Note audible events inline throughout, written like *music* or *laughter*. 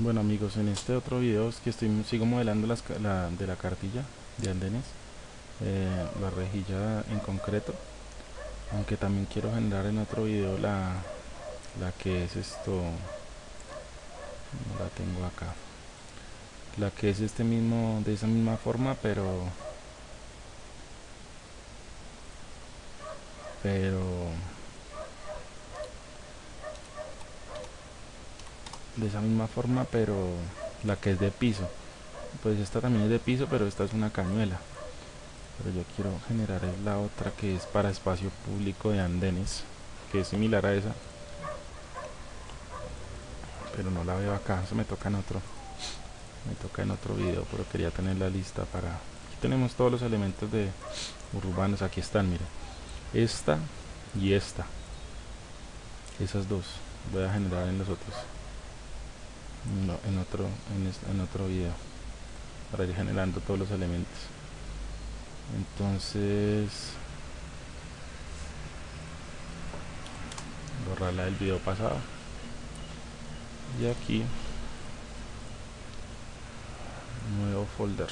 Bueno amigos, en este otro video es que estoy sigo modelando las, la, de la cartilla de andenes, eh, la rejilla en concreto, aunque también quiero generar en otro video la, la que es esto, no la tengo acá, la que es este mismo, de esa misma forma, pero pero de esa misma forma pero la que es de piso. Pues esta también es de piso pero esta es una cañuela. Pero yo quiero generar la otra que es para espacio público de andenes que es similar a esa. Pero no la veo acá, eso me toca en otro. Me toca en otro video pero quería tener la lista para aquí tenemos todos los elementos de urbanos aquí están miren esta y esta. Esas dos voy a generar en los otros en otro en, en otro video para ir generando todos los elementos. Entonces borrarla del video pasado. Y aquí nuevo folder.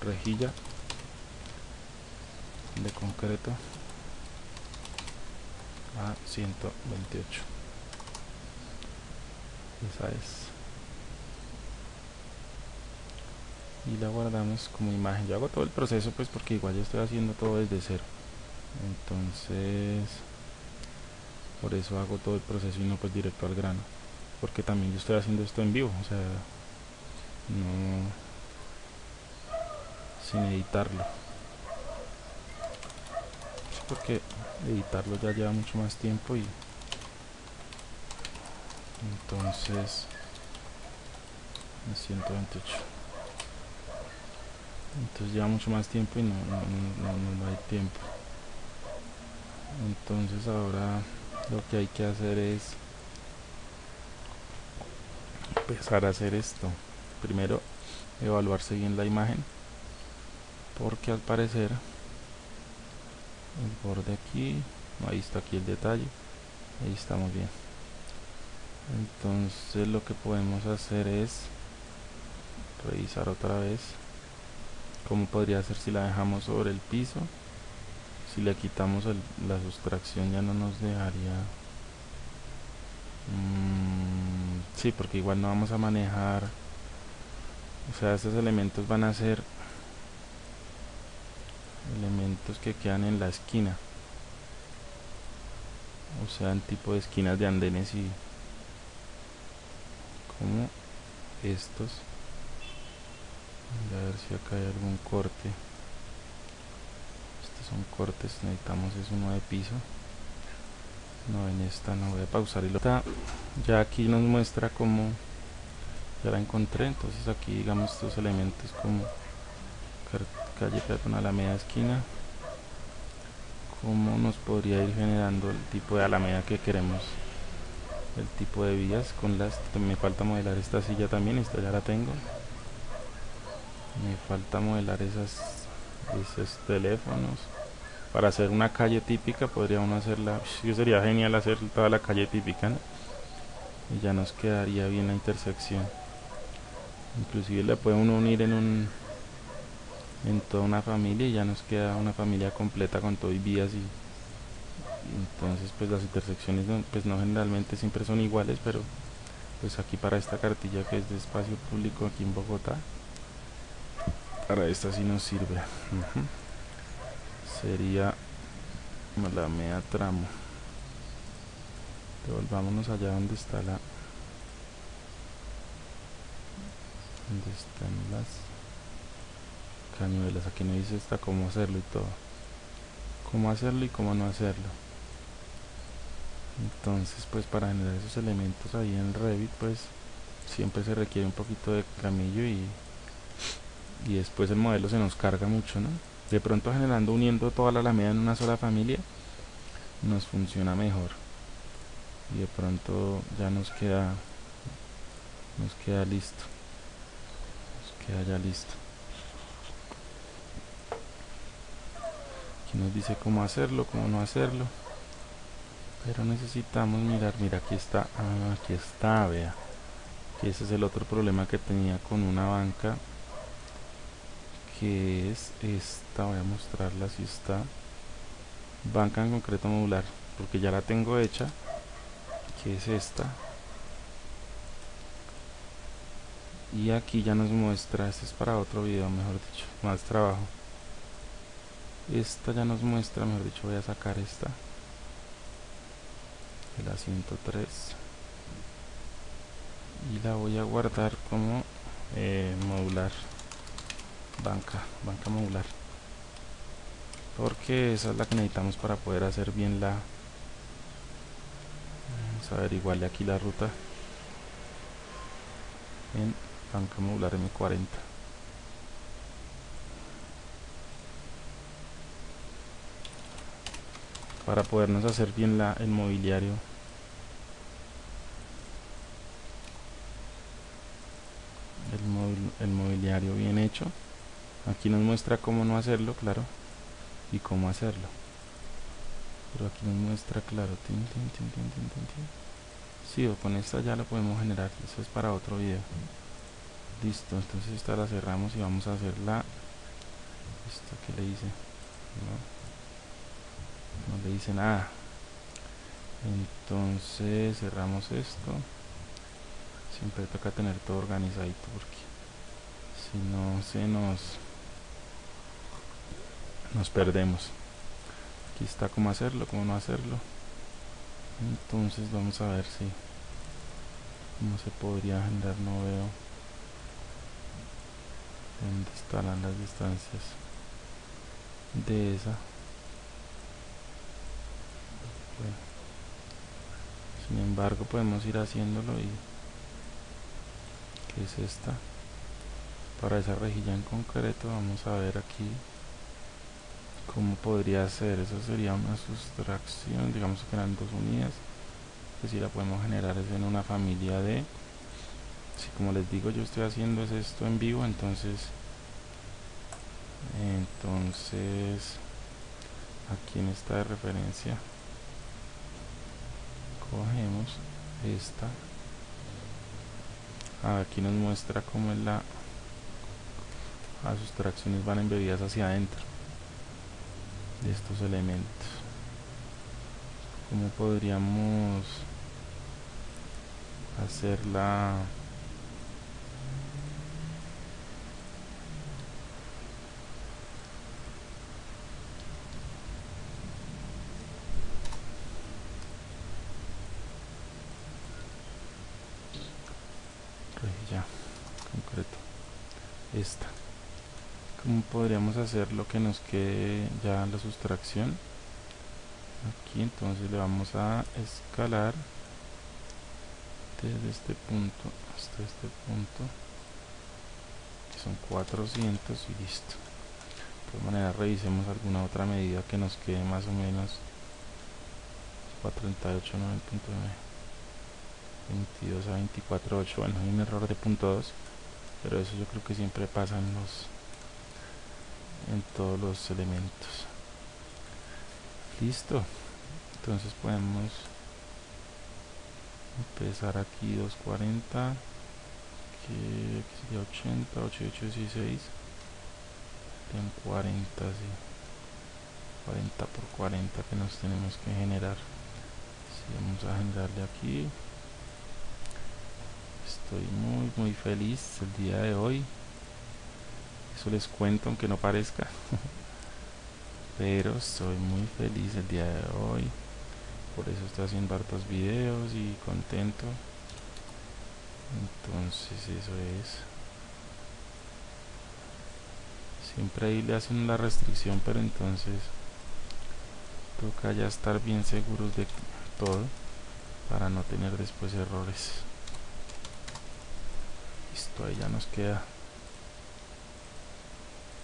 Rejilla de concreto a 128 esa es. Y la guardamos como imagen. Yo hago todo el proceso pues porque igual yo estoy haciendo todo desde cero. Entonces por eso hago todo el proceso y no pues directo al grano. Porque también yo estoy haciendo esto en vivo o sea no sin editarlo. Porque editarlo ya lleva mucho más tiempo y entonces 128 entonces lleva mucho más tiempo y no, no, no, hay tiempo. Entonces ahora lo que hay que hacer es empezar a hacer esto. Primero evaluarse bien la imagen porque al parecer el borde aquí ahí está aquí el detalle ahí estamos bien entonces lo que podemos hacer es revisar otra vez como podría ser si la dejamos sobre el piso. Si le quitamos la sustracción ya no nos dejaría mmm, sí porque igual no vamos a manejar. O sea estos elementos van a ser elementos que quedan en la esquina. O sea en tipo de esquinas de andenes y como estos. A ver si acá hay algún corte. Estos son cortes necesitamos es uno de piso. No en esta no voy a pausar y lo ya aquí nos muestra como ya la encontré entonces aquí digamos estos elementos como calle peatonal a media esquina. Como nos podría ir generando el tipo de alameda que queremos el tipo de vías con las me falta modelar esta silla también esta ya la tengo. Me falta modelar esas esos teléfonos. Para hacer una calle típica podría uno hacerla sería genial hacer toda la calle típica y ya nos quedaría bien la intersección. Inclusive la puede uno unir en un en toda una familia y ya nos queda una familia completa con todo y vías y entonces pues las intersecciones no, pues no generalmente siempre son iguales pero pues aquí para esta cartilla que es de espacio público aquí en Bogotá para esta sí nos sirve. Sería la media tramo. Devolvámonos allá donde está la donde están las cañuelas. Aquí nos dice está cómo hacerlo y todo. Cómo hacerlo y cómo no hacerlo entonces pues para generar esos elementos ahí en Revit pues siempre se requiere un poquito de camillo y y después el modelo se nos carga mucho ¿no? de pronto generando uniendo toda la alameda en una sola familia nos funciona mejor. Y de pronto ya nos queda nos queda listo. Nos queda ya listo. Aquí nos dice cómo hacerlo, cómo no hacerlo pero necesitamos mirar mira aquí está ah, aquí está vea. Que ese es el otro problema que tenía con una banca que es esta voy a mostrarla si está. Banca en concreto modular porque ya la tengo hecha que es esta. Y aquí ya nos muestra este es para otro video mejor dicho más trabajo. Esta ya nos muestra mejor dicho voy a sacar esta de la 103 y la voy a guardar como eh, modular banca banca modular. Porque esa es la que necesitamos para poder hacer bien la vamos a averiguarle aquí la ruta. En banca modular M40 para podernos hacer bien la, el mobiliario. El, el mobiliario bien hecho. Aquí nos muestra cómo no hacerlo claro y cómo hacerlo. Pero aquí nos muestra claro tin, tin, tin, sí, o con esta ya lo podemos generar eso es para otro video. Listo entonces esta la cerramos y vamos a hacer la esto que le hice no le hice nada entonces cerramos esto. Siempre toca tener todo organizadito porque si no se nos nos perdemos. Aquí está cómo hacerlo, cómo no hacerlo. Entonces vamos a ver si no se podría generar, no veo dónde estarán las distancias de esa sin embargo podemos ir haciéndolo y que es esta para esa rejilla en concreto vamos a ver aquí cómo podría ser. Eso sería una sustracción digamos que eran dos unidas que si la podemos generar es en una familia de si como les digo yo estoy haciendo es esto en vivo entonces entonces aquí en esta de referencia cogemos esta. Ah, aquí nos muestra cómo es la las sustracciones van embebidas hacia adentro de estos elementos. Cómo podríamos hacer la ya concreto esta cómo podríamos hacer lo que nos quede ya la sustracción. Aquí entonces le vamos a escalar desde este punto hasta este punto. Que son 400 y listo. De todas maneras revisemos alguna otra medida que nos quede más o menos. 438 22 a 24.8 bueno hay un error de punto 2 pero eso yo creo que siempre pasa en los en todos los elementos. Listo. Entonces podemos empezar aquí 240 que sería 80 88 16 en 40 sí. 40 por 40 que nos tenemos que generar. Si vamos a generarle aquí. Estoy muy muy feliz el día de hoy eso les cuento aunque no parezca. Pero estoy muy feliz el día de hoy. Por eso estoy haciendo hartos videos y contento. Entonces eso es. Siempre ahí le hacen la restricción pero entonces toca ya estar bien seguros de todo para no tener después errores. Listo ahí ya nos queda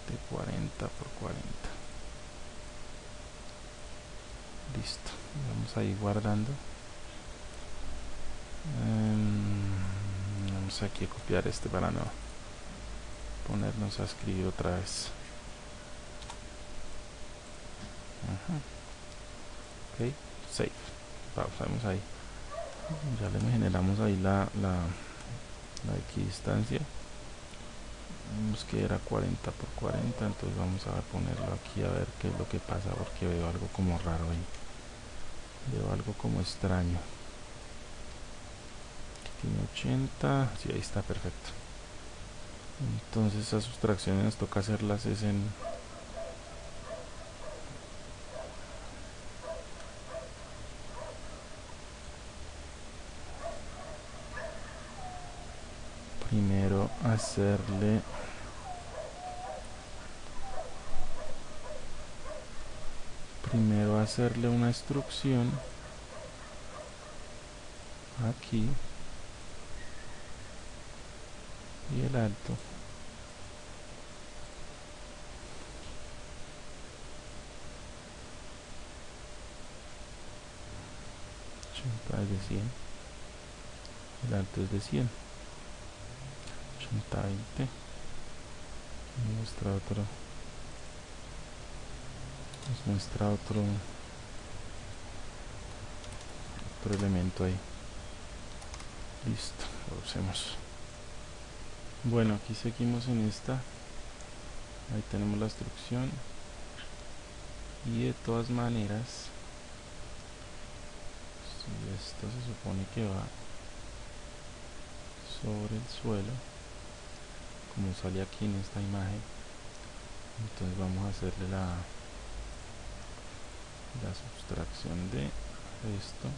de 40 por 40 listo vamos a ir guardando. Em, vamos aquí a copiar este para no ponernos a escribir otra vez. Ok save. Pausamos ahí. Ya le generamos ahí la, la, la equidistancia vemos que era 40 por 40 entonces vamos a ponerlo aquí a ver qué es lo que pasa porque veo algo como raro ahí. Veo algo como extraño. Tiene 80 sí ahí está perfecto. Entonces esas sustracciones nos toca hacerlas es en primero hacerle primero hacerle una instrucción aquí y el alto. Es de 100 el alto es de 100 80 20 muestra otro. Nos muestra otro otro elemento ahí. Listo lo usemos. Bueno aquí seguimos en esta. Ahí tenemos la instrucción. Y de todas maneras esto se supone que va sobre el suelo como sale aquí en esta imagen. Entonces vamos a hacerle la la sustracción de esto.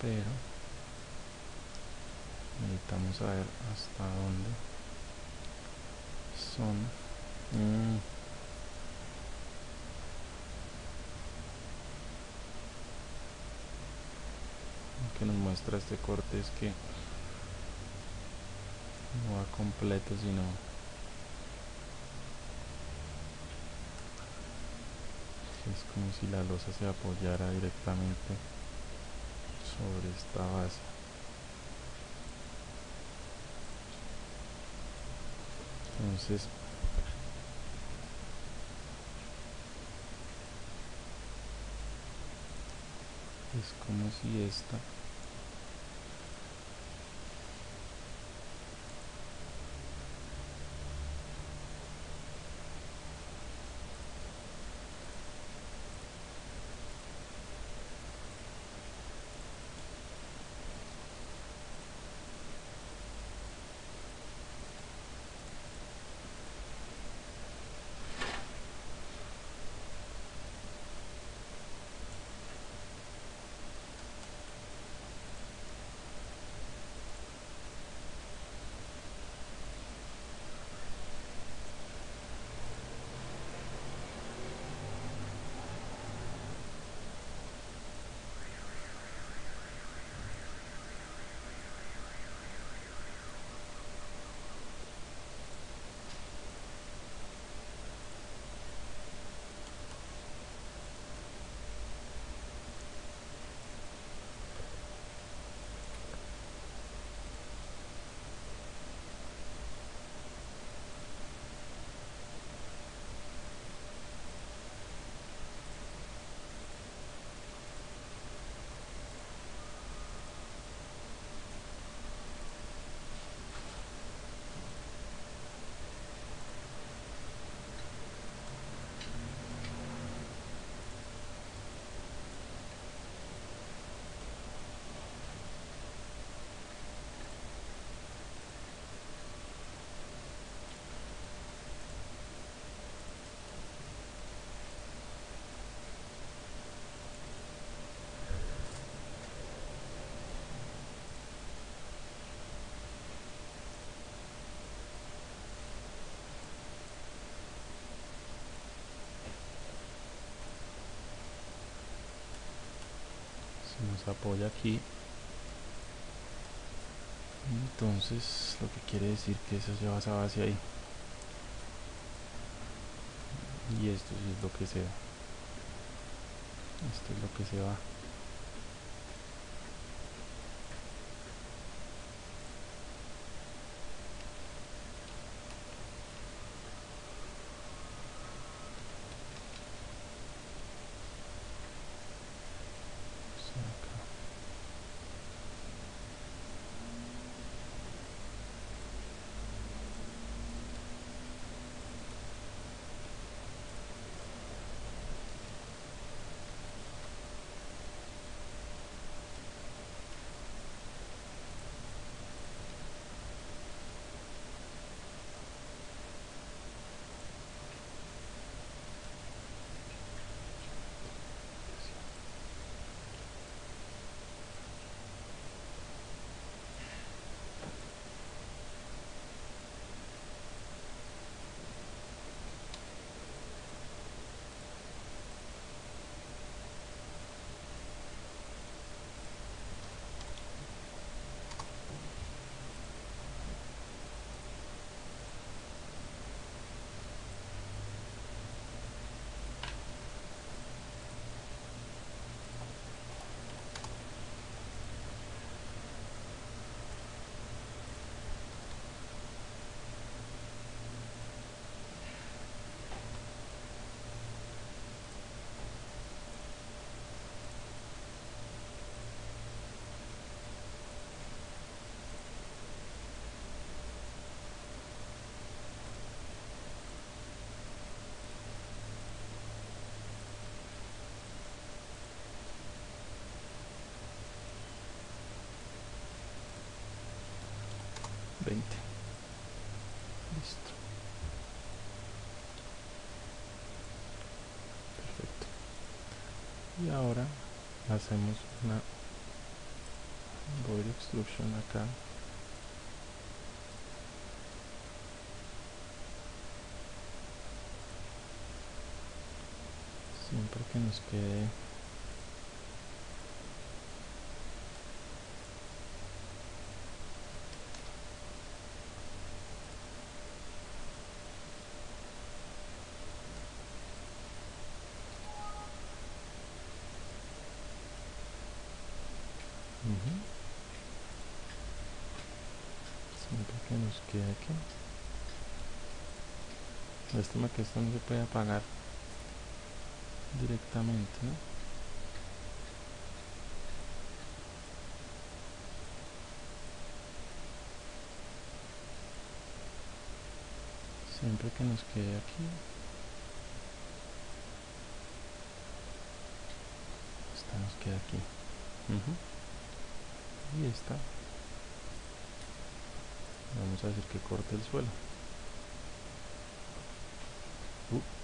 Pero necesitamos saber hasta dónde son. Mm. lo que nos muestra este corte es que no va completo sino es como si la losa se apoyara directamente sobre esta base. Entonces es como si esta nos apoya aquí. Entonces lo que quiere decir que eso se va esa base ahí. Y esto es lo que se va. Esto es lo que se va 20 listo. Perfecto. Y ahora hacemos una void extrusion acá. Siempre que nos quede siempre que nos quede aquí lástima que esto no se puede apagar directamente ¿no? siempre que nos quede aquí. Esta nos queda aquí. Y esta vamos a decir que corte el suelo listo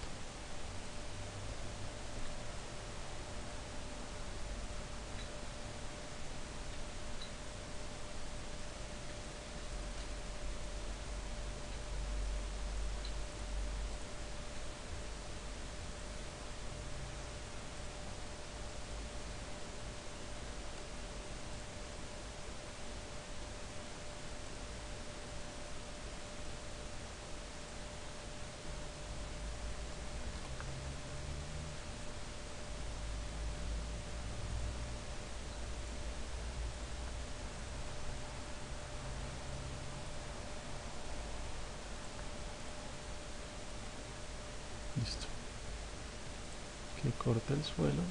que corta el suelo.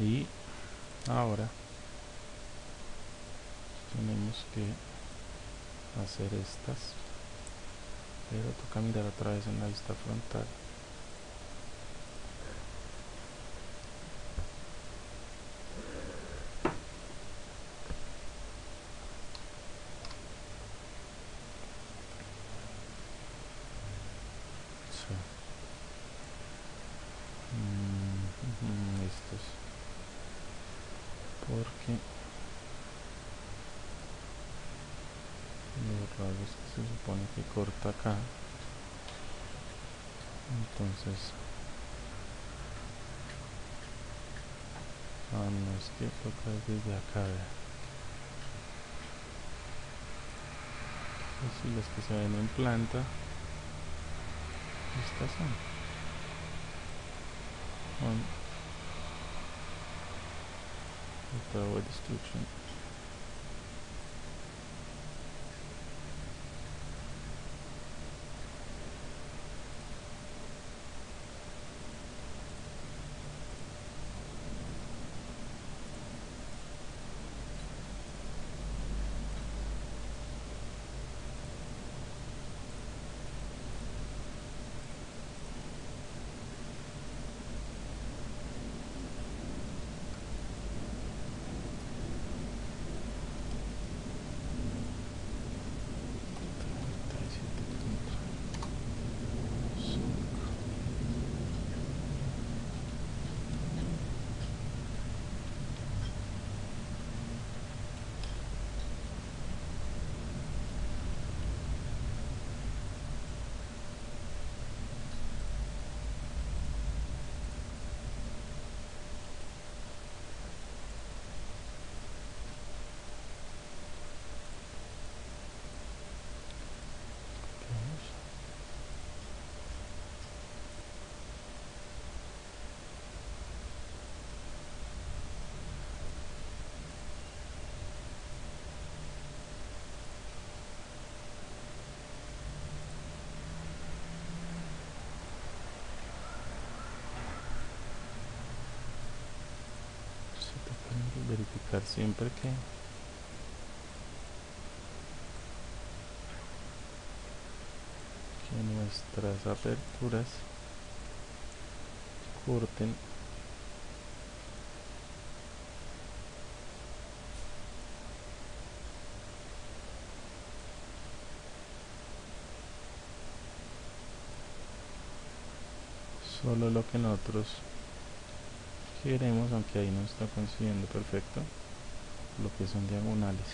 Y ahora tenemos que hacer estas. Pero toca mirar otra vez en la vista frontal porque lo raro que se supone que corta acá entonces ah no es que toca desde acá así las que se ven en planta estas son, son destruction siempre que que nuestras aperturas corten. Solo lo que nosotros queremos aunque ahí no está consiguiendo perfecto lo que son diagonales.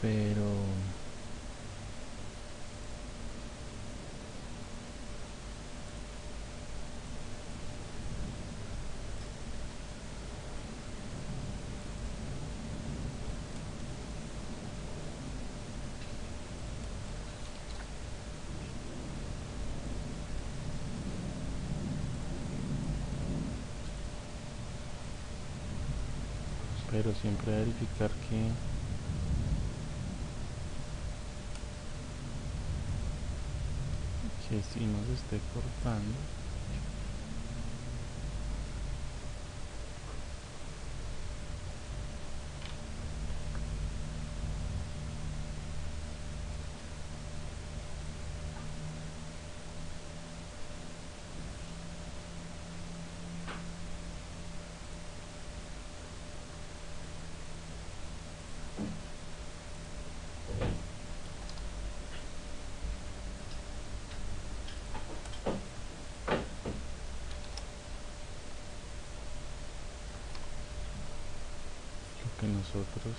Pero pero siempre verificar que que si nos esté cortando que nosotros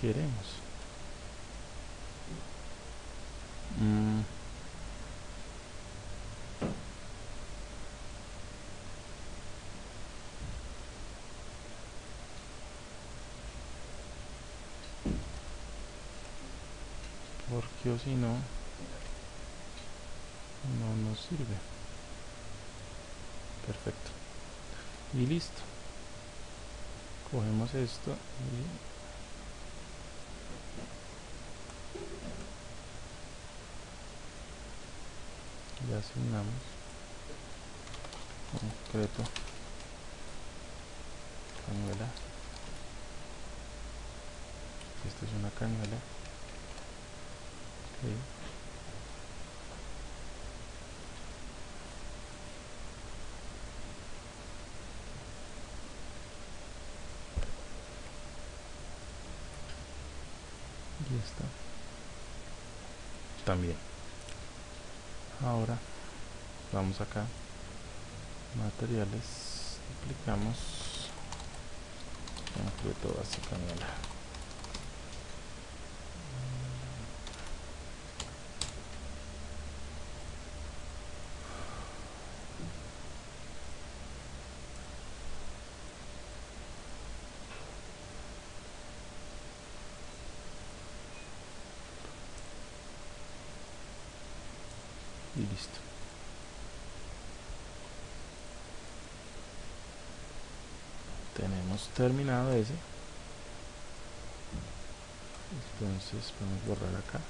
queremos. Mm. Porque o si no, no nos sirve perfecto y listo. Cogemos esto y asignamos concreto cañuela esto es una cañuela okay. Está. También. Ahora vamos acá. Materiales aplicamos. Concreto básico y listo tenemos terminado ese. Entonces podemos borrar acá.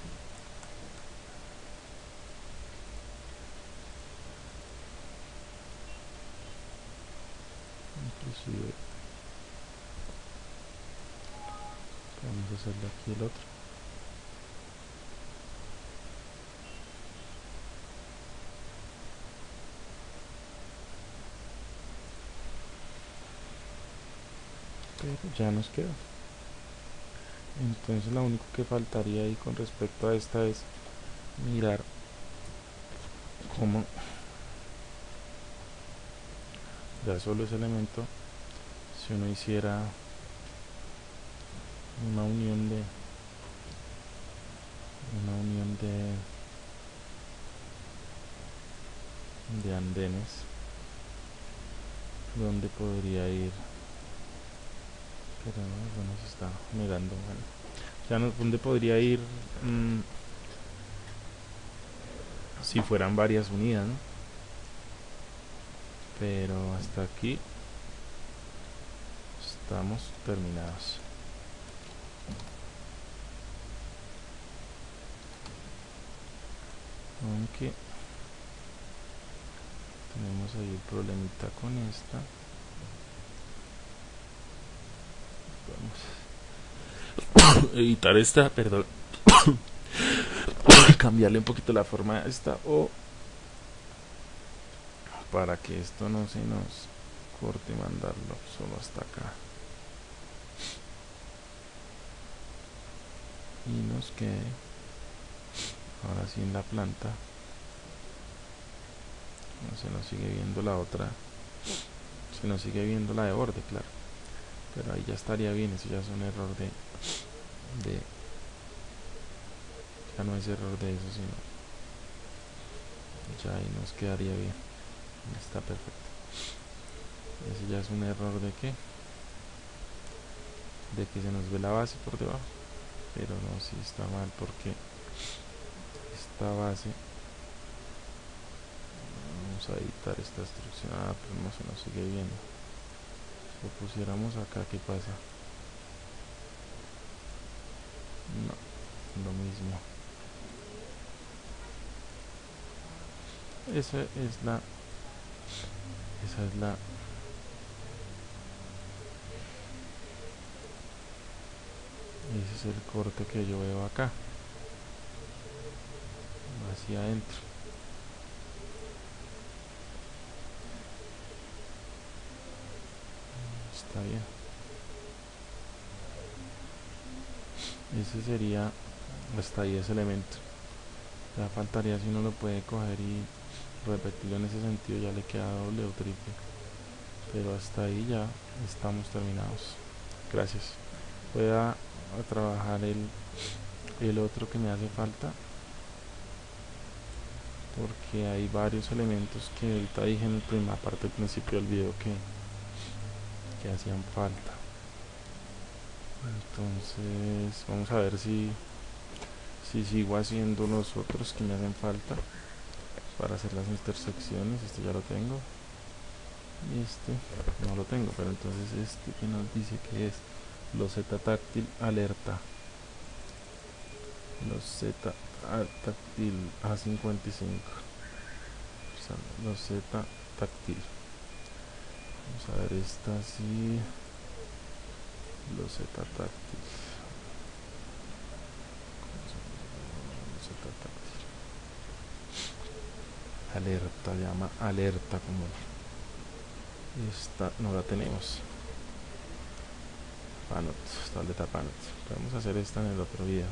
Inclusive podemos hacerle aquí el otro ya nos quedó entonces lo único que faltaría ahí con respecto a esta es mirar cómo ya solo ese elemento si uno hiciera una unión de una unión de de andenes donde podría ir pero bueno se está negando bueno. Ya no, dónde podría ir mm, si fueran varias unidas ¿no? pero hasta aquí estamos terminados. Aunque tenemos ahí el problemita con esta Vamos a *coughs* editar esta, perdón. *coughs* Cambiarle un poquito la forma a esta o para que esto no se nos corte mandarlo solo hasta acá. Y nos quede ahora sí en la planta. No se nos sigue viendo la otra. Se nos sigue viendo la de borde, claro pero ahí ya estaría bien eso ya es un error de de ya no es error de eso sino ya ahí nos quedaría bien. Está perfecto. Ese ya es un error de que de que se nos ve la base por debajo. Pero no si está mal porque esta base vamos a editar esta instrucción ah pero no se nos sigue viendo lo pusiéramos acá qué pasa no lo mismo. Esa es la esa es la ese es el corte que yo veo acá hacia adentro está bien. Ese sería hasta ahí ese elemento. Ya faltaría si uno lo puede coger y repetirlo en ese sentido ya le queda doble o triple. Pero hasta ahí ya estamos terminados. Gracias. Voy a, trabajar el, el otro que me hace falta porque hay varios elementos que ahorita dije en la primera parte del principio del video que, que hacían falta. Entonces vamos a ver si si sigo haciendo los otros que me hacen falta para hacer las intersecciones. Este ya lo tengo. Y este no lo tengo pero entonces este que nos dice que es los z táctil alerta. Los z táctil a55 los z táctil vamos a ver esta así los z táctil alerta llama alerta como esta no la tenemos. Panot, tableta panot. Podemos hacer esta en el otro video